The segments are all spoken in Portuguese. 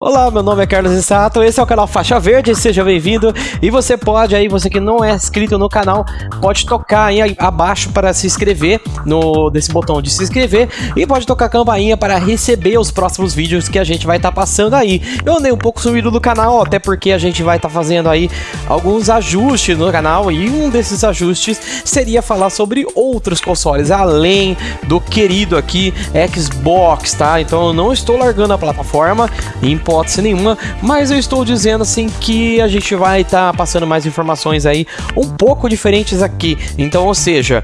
Olá, meu nome é Carlos Issato, esse é o canal Faixa Verde, seja bem-vindo. E você pode aí, você que não é inscrito no canal, pode tocar aí abaixo para se inscrever, no desse botão de se inscrever, e pode tocar a campainha para receber os próximos vídeos que a gente vai estar tá passando aí. Eu andei um pouco sumido do canal, até porque a gente vai estar tá fazendo aí alguns ajustes no canal, e um desses ajustes seria falar sobre outros consoles, além do querido aqui Xbox, tá? Então eu não estou largando a plataforma, hipótese nenhuma, mas eu estou dizendo assim que a gente vai estar tá passando mais informações aí um pouco diferentes aqui. Então, ou seja,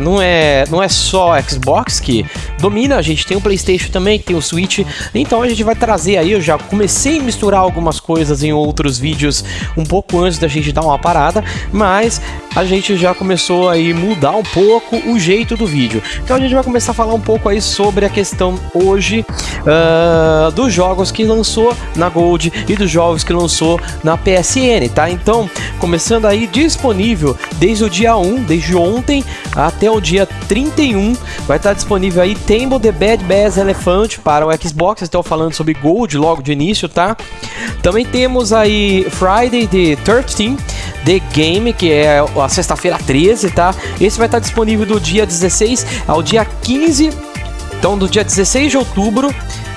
não, é, não é só Xbox que domina, a gente tem o PlayStation também, tem o Switch, então a gente vai trazer aí, eu já comecei a misturar algumas coisas em outros vídeos um pouco antes da gente dar uma parada, mas a gente já começou aí mudar um pouco o jeito do vídeo. Então a gente vai começar a falar um pouco aí sobre a questão hoje uh, dos jogos que lançou na Gold e dos jogos que lançou na PSN, tá? Então, começando aí disponível desde o dia 1, desde ontem até o dia 31, vai estar disponível aí Temple The Bad Bass Elephant para o Xbox, estou falando sobre Gold logo de início, tá? Também temos aí Friday the 13 The Game, que é a sexta-feira 13, tá? Esse vai estar disponível do dia 16 ao dia 15 então, do dia 16 de outubro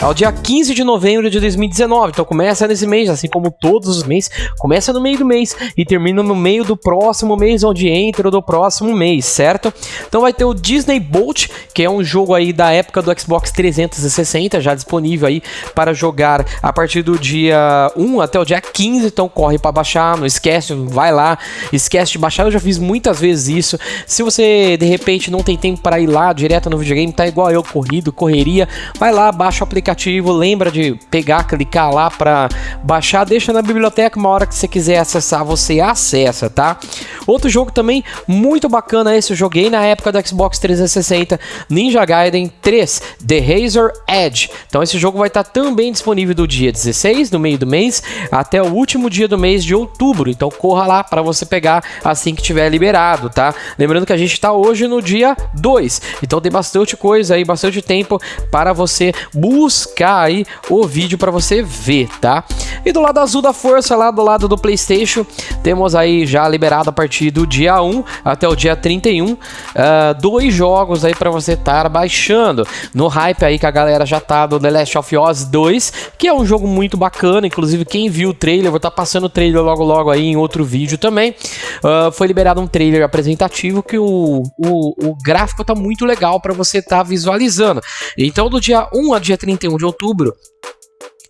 ao dia 15 de novembro de 2019. Então começa nesse mês, assim como todos os meses, começa no meio do mês e termina no meio do próximo mês, onde entra do próximo mês, certo? Então vai ter o Disney Bolt, que é um jogo aí da época do Xbox 360, já disponível aí para jogar a partir do dia 1 até o dia 15, então corre para baixar, não esquece, vai lá, esquece de baixar, eu já fiz muitas vezes isso. Se você de repente não tem tempo para ir lá direto no videogame, tá igual eu corrido, correria, vai lá, baixa o aplicativo aplicativo, lembra de pegar, clicar lá para baixar, deixa na biblioteca, uma hora que você quiser acessar, você acessa, tá? Outro jogo também muito bacana, esse eu joguei na época do Xbox 360, Ninja Gaiden 3, The Razor Edge. Então esse jogo vai estar tá também disponível do dia 16, no meio do mês, até o último dia do mês de outubro. Então corra lá para você pegar assim que tiver liberado, tá? Lembrando que a gente está hoje no dia 2, então tem bastante coisa aí, bastante tempo para você buscar buscar aí o vídeo para você ver, tá? E do lado azul da força, lá do lado do Playstation, temos aí já liberado a partir do dia 1 até o dia 31, uh, ah, dois jogos aí para você estar tá baixando. No hype aí que a galera já tá do The Last of Us 2, que é um jogo muito bacana, inclusive quem viu o trailer, vou estar tá passando o trailer logo logo aí em outro vídeo também. Uh, foi liberado um trailer apresentativo que o, o, o gráfico tá muito legal para você estar tá visualizando. Então do dia 1 ao dia 31 31 de outubro,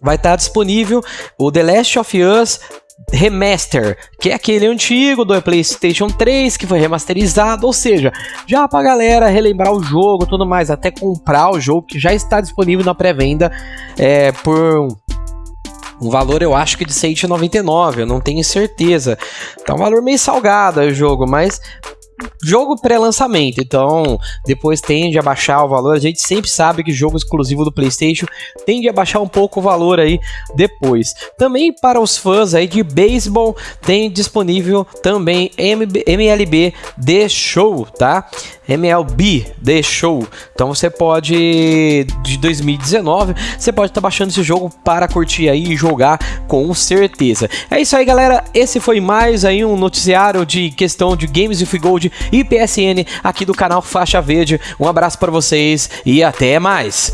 vai estar disponível o The Last of Us Remaster, que é aquele antigo do PlayStation 3 que foi remasterizado, ou seja, já pra galera relembrar o jogo tudo mais, até comprar o jogo que já está disponível na pré-venda é, por um valor eu acho que de 199, eu não tenho certeza. Tá um valor meio salgado o jogo, mas jogo pré-lançamento, então depois tende a baixar o valor. A gente sempre sabe que jogo exclusivo do PlayStation tende a baixar um pouco o valor aí depois. Também para os fãs aí de beisebol tem disponível também MLB The Show, tá? MLB Show. Então você pode de 2019, você pode estar tá baixando esse jogo para curtir aí e jogar com certeza. É isso aí, galera. Esse foi mais aí um noticiário de questão de Games with Gold e PSN aqui do canal Faixa Verde. Um abraço para vocês e até mais.